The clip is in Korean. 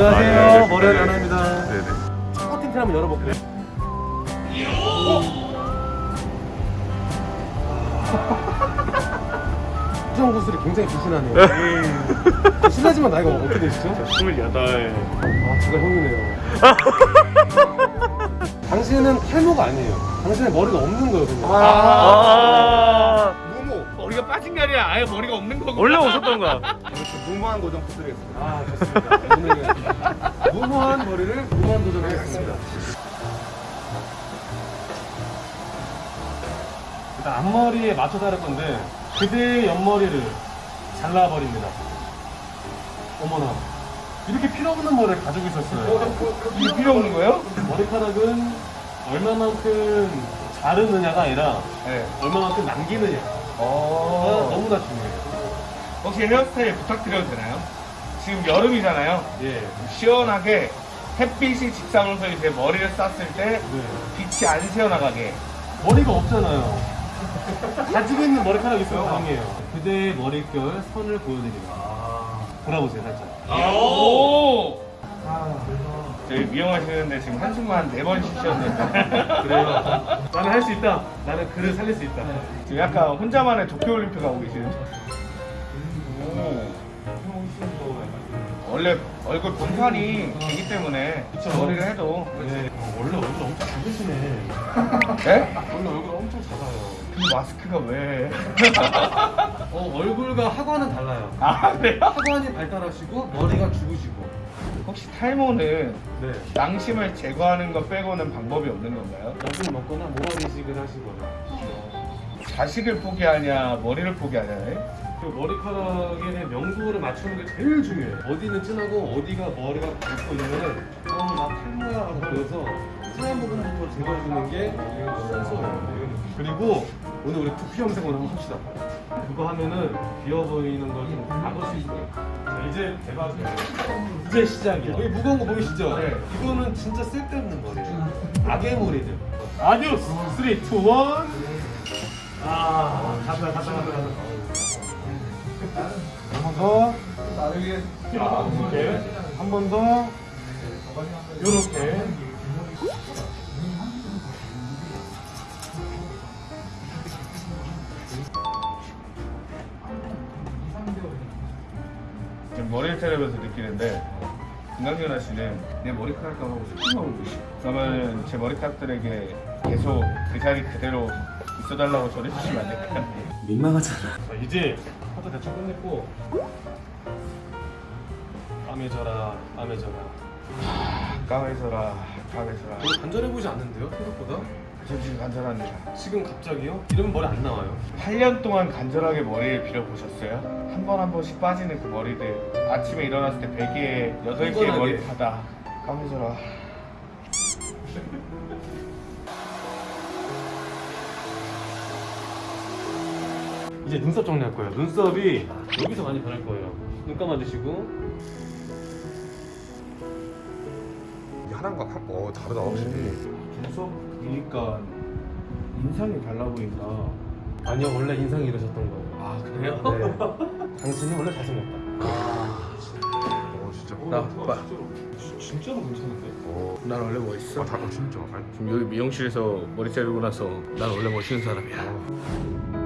안녕하세요. 아, 네. 머리를 네. 하나입니다. 네네. 첫 텐트 한번 열어볼게요. 수정 구슬이 굉장히 불신하네요. 실례지만 나이가 어떻게 되시죠? 28. 아, 제가 형이네요. 당신은 탈모가 아니에요. 당신은 머리가 없는 거거든요. 아. 무모 머리가 빠진 게 아니라 아예 머리가 없는 거고 원래 오셨던 거야. 무모한 고정 부탁드리겠습니다 아, 좋습니다. 오늘은 무모한 머리를 무모한 도전하겠습니다. 일단 앞머리에 맞춰서 할 건데 그대의 옆머리를 잘라버립니다. 어머나. 이렇게 필요 없는 머리를 가지고 있었어요. 이게 필요 없는 거예요? 머리카락은 얼마만큼 자르느냐가 아니라 네 얼마만큼 남기느냐가 어... 너무나 중요해요. 혹시 헤어스타일 부탁드려도 되나요? 지금 여름이잖아요 예. 시원하게 햇빛이 직사으로서 이제 머리를 쌌을 때 네. 빛이 안 새어나가게 머리가 없잖아요. 가지고 있는 머리카락이 있으면 다행이에요. 그대의 머릿결 선을 보여드립니다. 돌아보세요, 살짝. 오! 저희 미용하시는데 지금 한숨만 네번 쉬셨는데 그래요. 나는 할 수 있다. 나는 그를 살릴 수 있다. 지금 약간 혼자만의 도쿄올림픽 하고 계시는 오. 원래 얼굴 분판이 되기 때문에 그쵸. 머리를 해도 네. 어, 원래 얼굴 엄청 작으시네. 네? 원래 얼굴 엄청 작아요. 근데 마스크가 왜? 어, 얼굴과 하관은 달라요. 아 그래요? 하관이 발달하시고 머리가 죽으시고. 혹시 탈모는 네. 낭심을 제거하는 것 빼고는 방법이 없는 건가요? 약을 먹거나 모발 이식을 하시거나. 자식을 포기하냐 머리를 포기하냐 그 머리카락에 대한 명도를 맞추는 게 제일 중요해요. 어디는 진하고 어디가 머리가 굵고 이러면은 어나 탈모야 보여서 진한 부분부터 제거해주는 게 순서예요. 그리고 오늘 우리 두피 염색을 한번 합시다. 그거 하면은 비어 보이는 걸 좀 막을 수 있어요. 자, 이제 대박이에요. 이제 시작이야. 여기 무거운 거 보이시죠? 네. 이거는 진짜 쓸데없는 거예요. 악의 무리들. 아디오스! 3, 2, 1. 아, 갔다, 갔다, 갔다, 갔다. 한 번 더. 이렇게. 한 번 더. 요렇게. 지금 머리를 자르면서 느끼는데 김강연아 씨는 내 머리카락 감하고 소통하고 계시 그러면 제 머리카락들에게 계속 그 자리 그대로 있어달라고 전해주시면 안 될까요? 민망하잖아. 자, 이제 커트 대충 끝냈고. 까매져라, 까매져라. 까매서라 까매서라 별로 간절해 보이지 않는데요, 생각보다? 저 지금 간절합니다 지금 갑자기요? 이러면 머리 안 나와요. 8년 동안 간절하게 머리를 빌어보셨어요? 한 번한 번씩 빠지는 그 머리들 아침에 일어났을 때 베개에 8개의 흥건하게. 머리카락 까매져라 이제 눈썹 정리할 거예요. 눈썹이 여기서 많이 변할 거예요. 눈 감아주시고. 하나가 확, 어, 다르다, 확실히. 눈썹 보니까 인상이 달라 보인다 아니요, 원래 인상이 이러셨던 거예요. 아 그래요? 네. 당신은 원래 잘생겼다. 어, 진짜. 나 봐. 진짜로 괜찮은데? 어, 난 원래 멋있어 아, 다, 어, 진짜. 지금 여기 미용실에서 머리 자르고 나서 난 원래 멋있는 사람이야